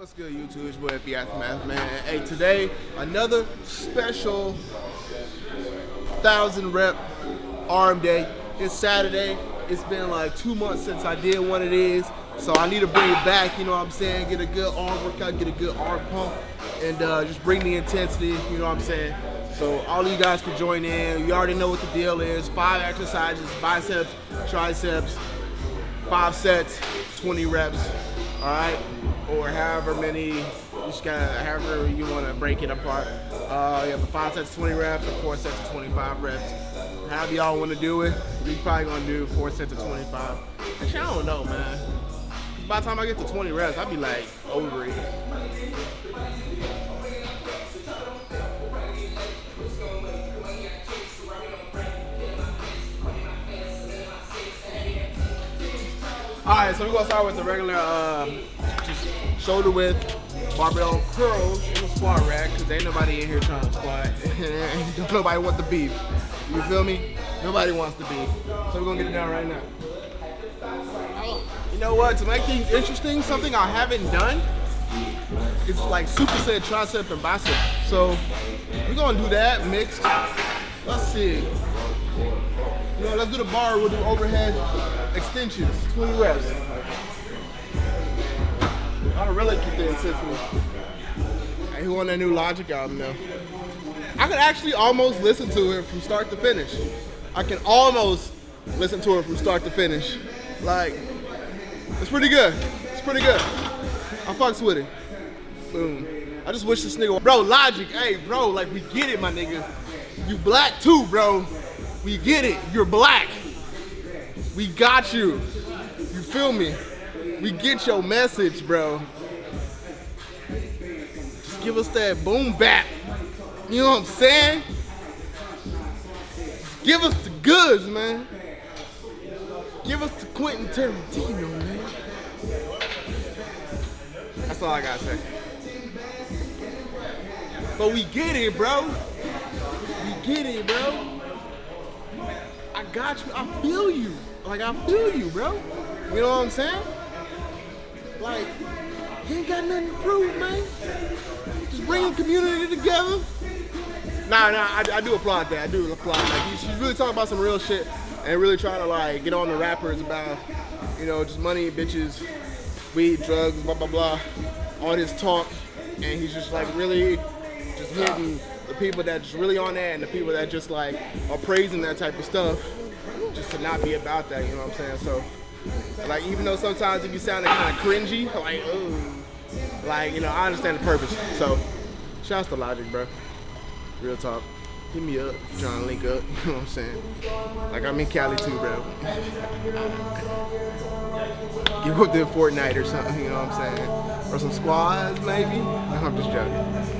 What's good, YouTube? It's boy FB Aftermath, man. Hey, today, another special thousand rep arm day. It's Saturday. It's been like two months since I did one of these, so I need to bring it back, you know what I'm saying? Get a good arm workout, get a good arm pump, and uh, just bring the intensity, you know what I'm saying? So all of you guys can join in. You already know what the deal is. Five exercises, biceps, triceps, five sets, 20 reps, all right? Or however many, you just gotta, however you wanna break it apart. Uh, you have five sets, of 20 reps, or four sets of 25 reps. However y'all wanna do it, we probably gonna do four sets of 25. Actually, I don't know, man. By the time I get to 20 reps, I'll be like over it. All right, so we're gonna start with the regular, uh, just shoulder width barbell curls in the squat rack, cause ain't nobody in here trying to squat. Don't nobody want the beef. You feel me? Nobody wants the beef. So we're gonna get it down right now. Oh, you know what? To make things interesting, something I haven't done is like superset tricep and bicep. So we're gonna do that mixed. Let's see. Know, let's do the bar. We'll do overhead extensions, 20 reps. I really keep the intensity. Hey, who on that new Logic album though? I could actually almost listen to it from start to finish. I can almost listen to it from start to finish. Like, it's pretty good. It's pretty good. I fucks with it. Boom. I just wish this nigga, bro, Logic, hey, bro, like we get it, my nigga. You black too, bro. We get it. You're black. We got you. You feel me? We get your message, bro. Just give us that boom bap. You know what I'm saying? Give us the goods, man. Give us the Quentin Tarantino, man. That's all I gotta say. But we get it, bro. We get it, bro. I got you. I feel you. Like I feel you, bro. You know what I'm saying? Like, you ain't got nothing to prove, man. Just bring the community together. Nah, nah, I, I do applaud that. I do applaud that. She's really talking about some real shit and really trying to like get on the rappers about, you know, just money, bitches, weed, drugs, blah blah blah. All this talk, and he's just like really just hitting the people that's really on that and the people that just like are praising that type of stuff just to not be about that, you know what I'm saying? So, like, even though sometimes it be sounding kind of cringy, like, ooh, like, you know, I understand the purpose. So, shouts to Logic, bro. Real talk. Hit me up, to link up, you know what I'm saying? Like, I'm in Cali too, bro. Give up to Fortnite or something, you know what I'm saying? Or some squads, maybe? No, I'm just joking.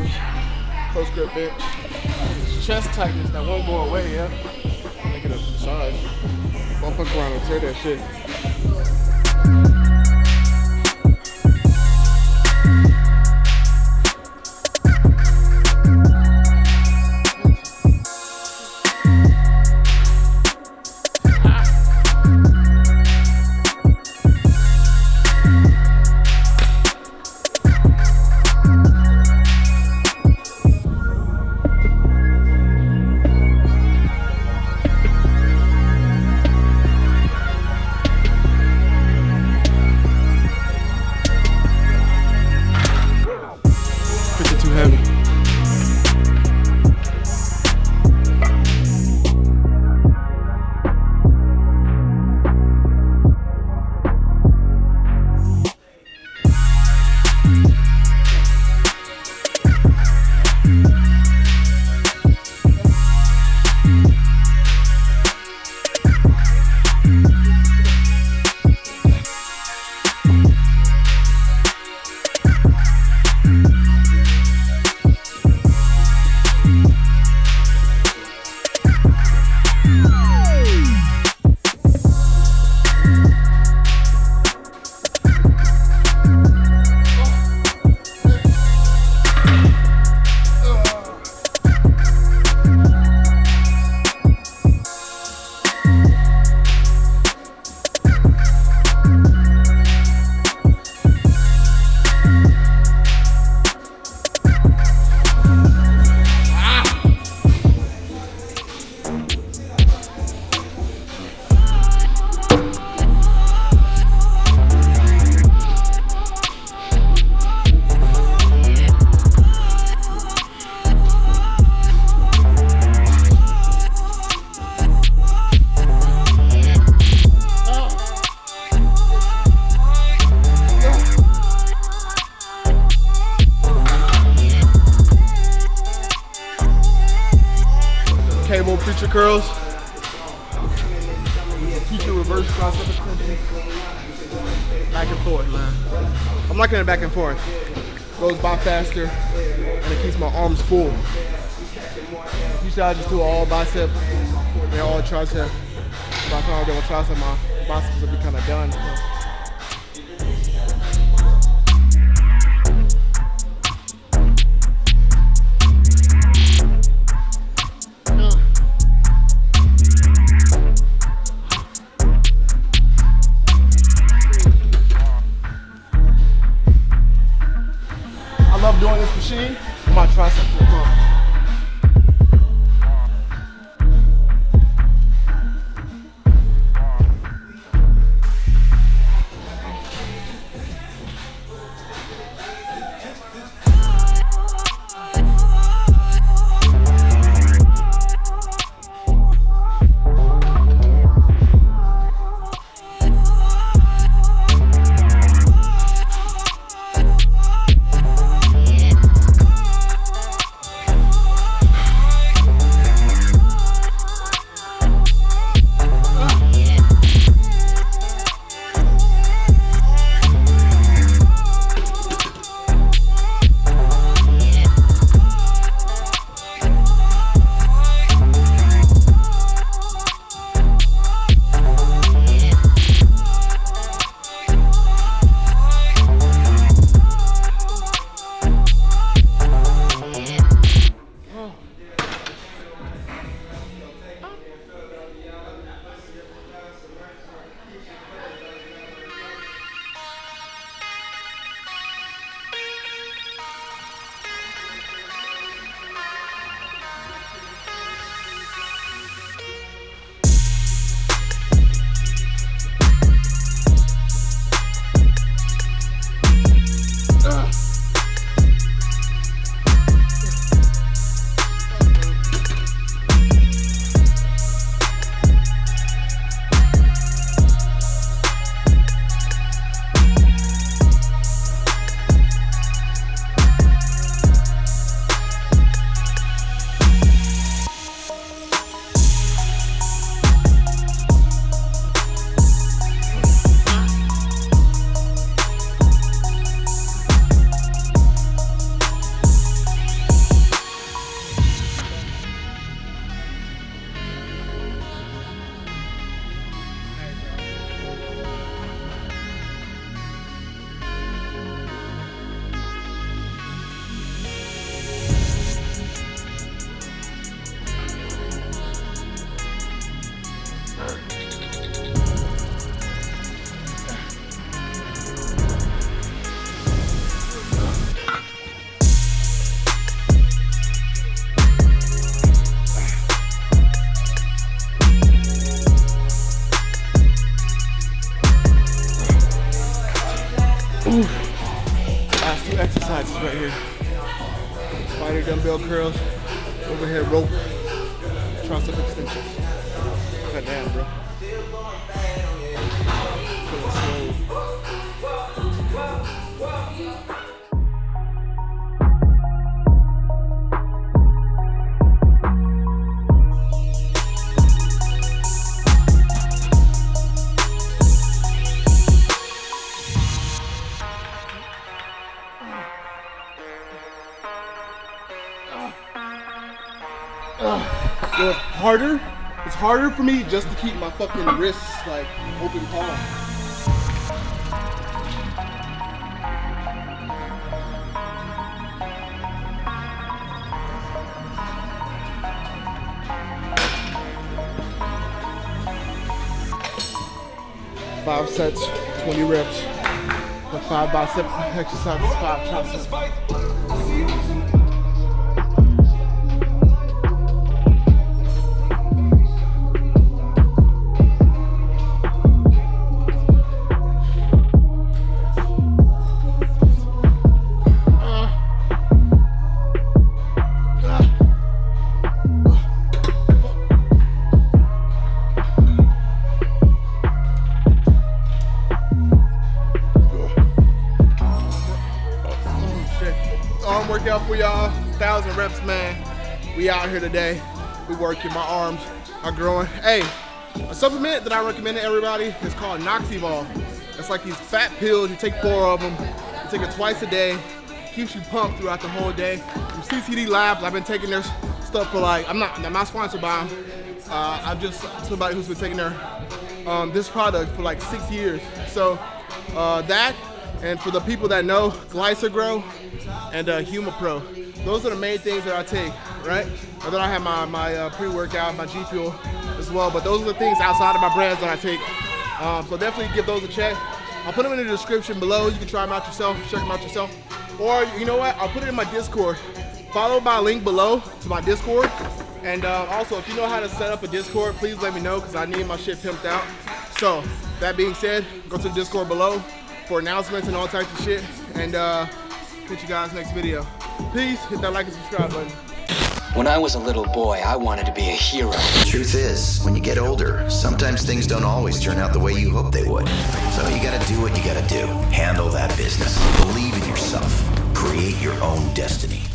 Curls, close grip bench. Chest tightness that won't go away, yeah? Make it a massage. Fuck around and tear that shit. Cable preacher curls. Teacher reverse extension. Back and forth, man. I'm liking it back and forth. Goes by faster and it keeps my arms full. Usually I just do all bicep and all tricep. By the time I do a tricep, my biceps will be kind of done. For me just to keep my fucking wrists like open palm. Five sets, 20 reps. The five bicep exercises, five triceps. Out here today. We working. My arms are growing. Hey, a supplement that I recommend to everybody is called Noxevolve. It's like these fat pills. You take four of them. You take it twice a day. Keeps you pumped throughout the whole day. From CCD Labs, I've been taking their stuff for like, I'm not, I'm not sponsored by them. Uh, I'm just somebody who's been taking their um, this product for like six years. So uh, that, and for the people that know, Glycogro and uh, HumaPro. Those are the main things that I take, right? And then I have my, my uh, pre-workout, my G Fuel as well. But those are the things outside of my brands that I take. Um, so definitely give those a check. I'll put them in the description below. You can try them out yourself, check them out yourself. Or you know what? I'll put it in my Discord. Follow my link below to my Discord. And uh, also, if you know how to set up a Discord, please let me know because I need my shit pimped out. So, that being said, go to the Discord below for announcements and all types of shit. And uh, catch you guys next video. Peace. Hit that like and subscribe button. When I was a little boy, I wanted to be a hero. The Truth is, when you get older, sometimes things don't always turn out the way you hope they would. So you gotta do what you gotta do. Handle that business. Believe in yourself. Create your own destiny.